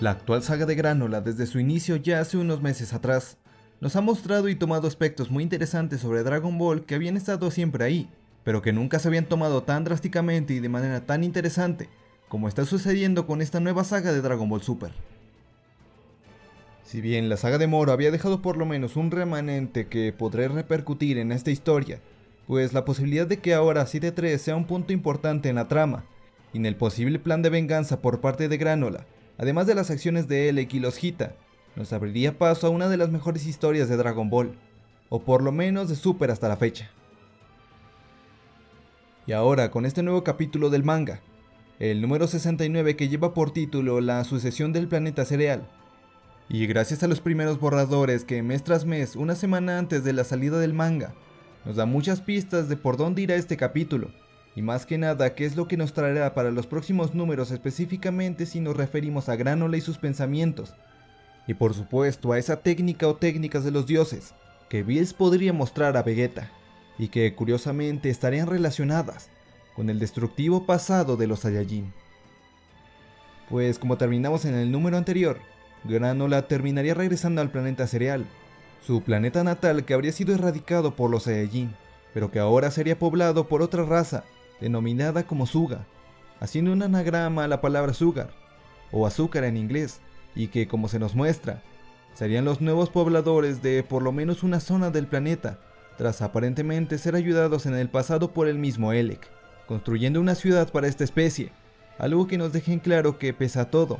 La actual saga de Granola desde su inicio ya hace unos meses atrás nos ha mostrado y tomado aspectos muy interesantes sobre Dragon Ball que habían estado siempre ahí, pero que nunca se habían tomado tan drásticamente y de manera tan interesante como está sucediendo con esta nueva saga de Dragon Ball Super. Si bien la saga de Moro había dejado por lo menos un remanente que podré repercutir en esta historia, pues la posibilidad de que ahora 7-3 sea un punto importante en la trama, y en el posible plan de venganza por parte de Granola, además de las acciones de Elec y los Hita, nos abriría paso a una de las mejores historias de Dragon Ball, o por lo menos de Super hasta la fecha. Y ahora con este nuevo capítulo del manga, el número 69 que lleva por título La sucesión del planeta cereal, y gracias a los primeros borradores que mes tras mes, una semana antes de la salida del manga, nos da muchas pistas de por dónde irá este capítulo, y más que nada qué es lo que nos traerá para los próximos números específicamente si nos referimos a Granola y sus pensamientos. Y por supuesto a esa técnica o técnicas de los dioses, que Bills podría mostrar a Vegeta, y que curiosamente estarían relacionadas con el destructivo pasado de los Saiyajin. Pues como terminamos en el número anterior, Granola terminaría regresando al planeta cereal, su planeta natal que habría sido erradicado por los Saiyajin, pero que ahora sería poblado por otra raza denominada como Suga, haciendo un anagrama a la palabra sugar, o azúcar en inglés, y que como se nos muestra, serían los nuevos pobladores de por lo menos una zona del planeta, tras aparentemente ser ayudados en el pasado por el mismo Elec, construyendo una ciudad para esta especie, algo que nos deja en claro que pese a todo,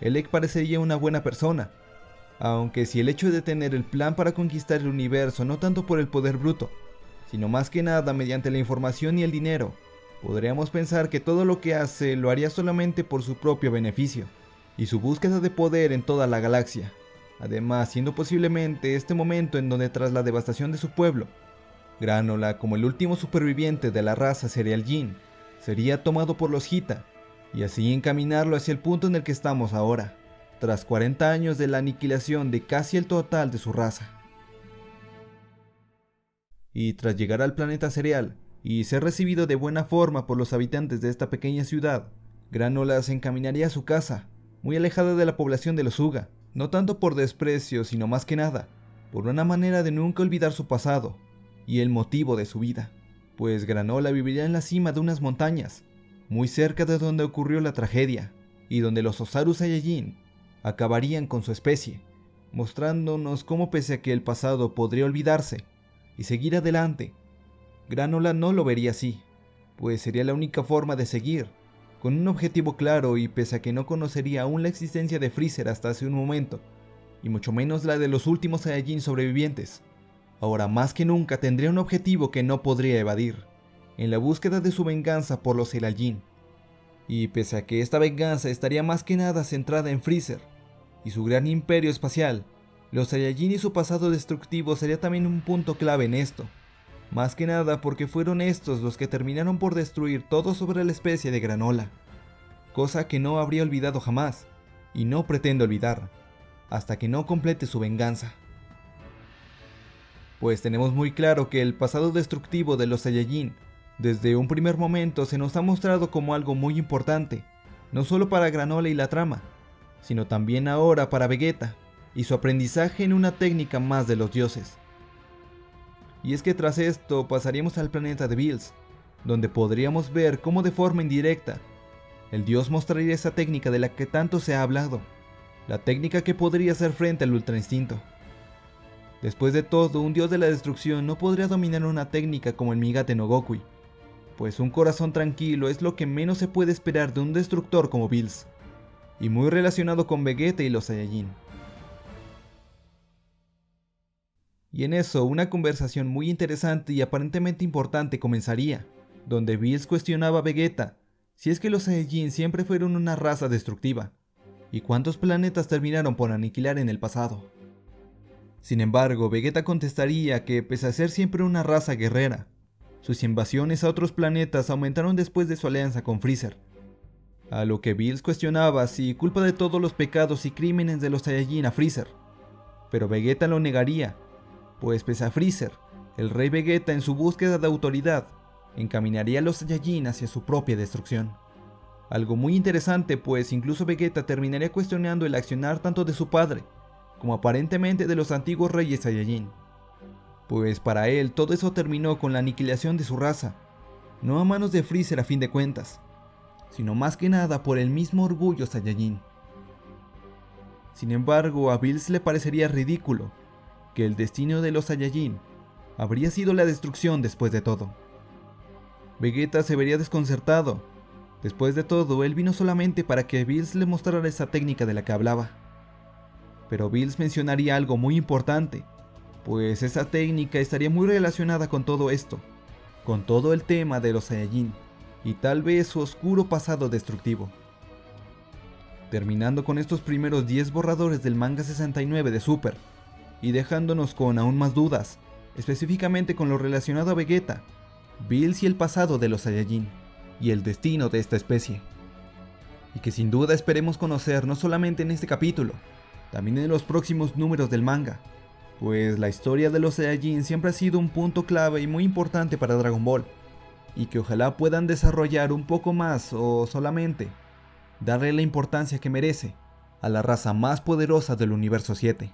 Elec parecería una buena persona, aunque si el hecho de tener el plan para conquistar el universo no tanto por el poder bruto, sino más que nada mediante la información y el dinero, Podríamos pensar que todo lo que hace lo haría solamente por su propio beneficio y su búsqueda de poder en toda la galaxia. Además, siendo posiblemente este momento en donde tras la devastación de su pueblo, Granola, como el último superviviente de la raza Cereal Jin, sería tomado por los Hita y así encaminarlo hacia el punto en el que estamos ahora, tras 40 años de la aniquilación de casi el total de su raza. Y tras llegar al planeta Cereal, y ser recibido de buena forma por los habitantes de esta pequeña ciudad, Granola se encaminaría a su casa, muy alejada de la población de los Uga, no tanto por desprecio, sino más que nada, por una manera de nunca olvidar su pasado y el motivo de su vida, pues Granola viviría en la cima de unas montañas, muy cerca de donde ocurrió la tragedia, y donde los Osaru Saiyajin acabarían con su especie, mostrándonos cómo pese a que el pasado podría olvidarse y seguir adelante, Granola no lo vería así, pues sería la única forma de seguir, con un objetivo claro y pese a que no conocería aún la existencia de Freezer hasta hace un momento, y mucho menos la de los últimos Saiyajin sobrevivientes, ahora más que nunca tendría un objetivo que no podría evadir, en la búsqueda de su venganza por los Saiyajin. Y pese a que esta venganza estaría más que nada centrada en Freezer y su gran imperio espacial, los Saiyajin y su pasado destructivo sería también un punto clave en esto más que nada porque fueron estos los que terminaron por destruir todo sobre la especie de granola, cosa que no habría olvidado jamás, y no pretendo olvidar, hasta que no complete su venganza. Pues tenemos muy claro que el pasado destructivo de los Saiyajin, desde un primer momento se nos ha mostrado como algo muy importante, no solo para Granola y la trama, sino también ahora para Vegeta, y su aprendizaje en una técnica más de los dioses. Y es que tras esto pasaríamos al planeta de Bills, donde podríamos ver cómo de forma indirecta, el dios mostraría esa técnica de la que tanto se ha hablado, la técnica que podría hacer frente al ultra instinto. Después de todo, un dios de la destrucción no podría dominar una técnica como el Migate no Gokui, pues un corazón tranquilo es lo que menos se puede esperar de un destructor como Bills, y muy relacionado con Vegeta y los Saiyajin. Y en eso, una conversación muy interesante y aparentemente importante comenzaría, donde Bills cuestionaba a Vegeta si es que los Saiyajin siempre fueron una raza destructiva, y cuántos planetas terminaron por aniquilar en el pasado. Sin embargo, Vegeta contestaría que pese a ser siempre una raza guerrera, sus invasiones a otros planetas aumentaron después de su alianza con Freezer. A lo que Bills cuestionaba si culpa de todos los pecados y crímenes de los Saiyajin a Freezer, pero Vegeta lo negaría pues pese a Freezer, el rey Vegeta en su búsqueda de autoridad, encaminaría a los Saiyajin hacia su propia destrucción. Algo muy interesante pues incluso Vegeta terminaría cuestionando el accionar tanto de su padre, como aparentemente de los antiguos reyes Saiyajin. Pues para él todo eso terminó con la aniquilación de su raza, no a manos de Freezer a fin de cuentas, sino más que nada por el mismo orgullo Saiyajin. Sin embargo, a Bills le parecería ridículo que el destino de los Saiyajin habría sido la destrucción después de todo. Vegeta se vería desconcertado. Después de todo, él vino solamente para que Bills le mostrara esa técnica de la que hablaba. Pero Bills mencionaría algo muy importante, pues esa técnica estaría muy relacionada con todo esto, con todo el tema de los Saiyajin, y tal vez su oscuro pasado destructivo. Terminando con estos primeros 10 borradores del manga 69 de Super, y dejándonos con aún más dudas, específicamente con lo relacionado a Vegeta, Bills y el pasado de los Saiyajin, y el destino de esta especie. Y que sin duda esperemos conocer no solamente en este capítulo, también en los próximos números del manga, pues la historia de los Saiyajin siempre ha sido un punto clave y muy importante para Dragon Ball, y que ojalá puedan desarrollar un poco más o solamente darle la importancia que merece a la raza más poderosa del universo 7.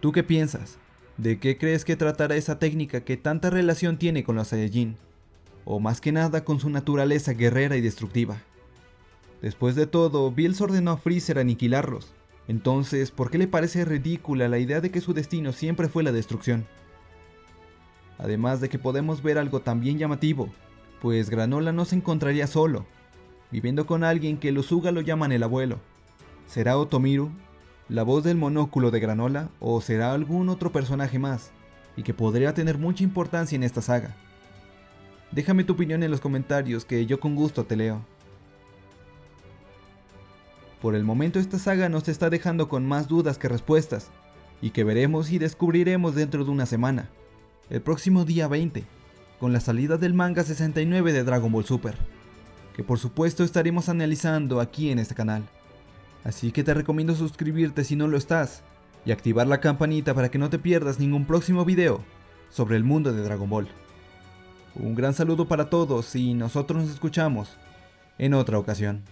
¿Tú qué piensas? ¿De qué crees que tratará esa técnica que tanta relación tiene con los Saiyajin? O más que nada con su naturaleza guerrera y destructiva. Después de todo, Bills ordenó a Freezer aniquilarlos. Entonces, ¿por qué le parece ridícula la idea de que su destino siempre fue la destrucción? Además de que podemos ver algo también llamativo, pues Granola no se encontraría solo, viviendo con alguien que los Uga lo llaman el abuelo. ¿Será Otomiru, la voz del monóculo de Granola, o será algún otro personaje más, y que podría tener mucha importancia en esta saga? Déjame tu opinión en los comentarios que yo con gusto te leo. Por el momento esta saga nos está dejando con más dudas que respuestas, y que veremos y descubriremos dentro de una semana, el próximo día 20, con la salida del manga 69 de Dragon Ball Super, que por supuesto estaremos analizando aquí en este canal. Así que te recomiendo suscribirte si no lo estás, y activar la campanita para que no te pierdas ningún próximo video sobre el mundo de Dragon Ball. Un gran saludo para todos y nosotros nos escuchamos en otra ocasión.